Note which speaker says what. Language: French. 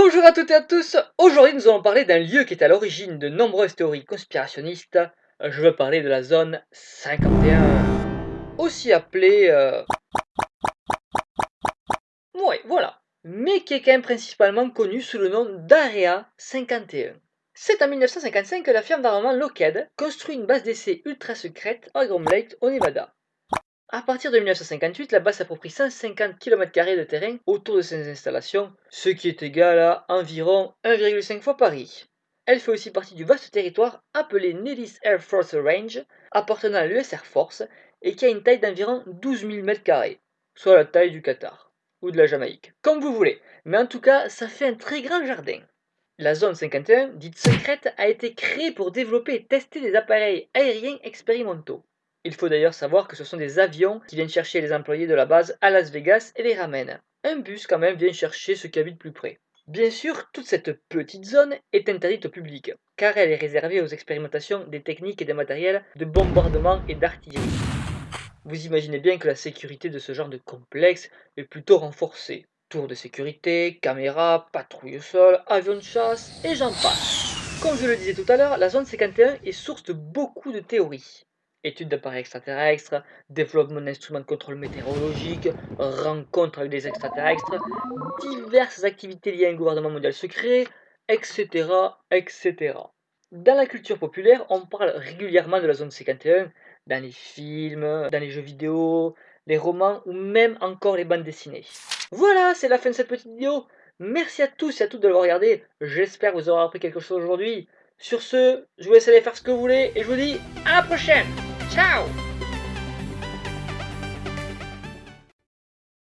Speaker 1: Bonjour à toutes et à tous, aujourd'hui nous allons parler d'un lieu qui est à l'origine de nombreuses théories conspirationnistes, je veux parler de la zone 51, aussi appelée... Euh... Ouais, voilà, mais qui est quand même principalement connue sous le nom d'Area 51. C'est en 1955 que la firme d'armement Lockheed construit une base d'essai ultra secrète à Grand Lake au Nevada. À partir de 1958, la base s'approprie 150 km de terrain autour de ses installations, ce qui est égal à environ 1,5 fois Paris. Elle fait aussi partie du vaste territoire appelé Nellis Air Force Range, appartenant à l'US Air Force, et qui a une taille d'environ 12 000 m2, soit la taille du Qatar, ou de la Jamaïque, comme vous voulez, mais en tout cas, ça fait un très grand jardin. La zone 51, dite secrète, a été créée pour développer et tester des appareils aériens expérimentaux. Il faut d'ailleurs savoir que ce sont des avions qui viennent chercher les employés de la base à Las Vegas et les ramènent. Un bus quand même vient chercher ceux qui habitent plus près. Bien sûr, toute cette petite zone est interdite au public, car elle est réservée aux expérimentations des techniques et des matériels de bombardement et d'artillerie. Vous imaginez bien que la sécurité de ce genre de complexe est plutôt renforcée. Tours de sécurité, caméras, patrouilles au sol, avions de chasse, et j'en passe. Comme je le disais tout à l'heure, la zone 51 est source de beaucoup de théories études d'appareils extraterrestres, développement d'instruments de contrôle météorologique, rencontres avec des extraterrestres, diverses activités liées à un gouvernement mondial secret, etc., etc. Dans la culture populaire, on parle régulièrement de la zone 51, dans les films, dans les jeux vidéo, les romans ou même encore les bandes dessinées. Voilà, c'est la fin de cette petite vidéo. Merci à tous et à toutes de l'avoir regardé. J'espère vous avoir appris quelque chose aujourd'hui. Sur ce, je vous laisse aller faire ce que vous voulez et je vous dis à la prochaine Tchau!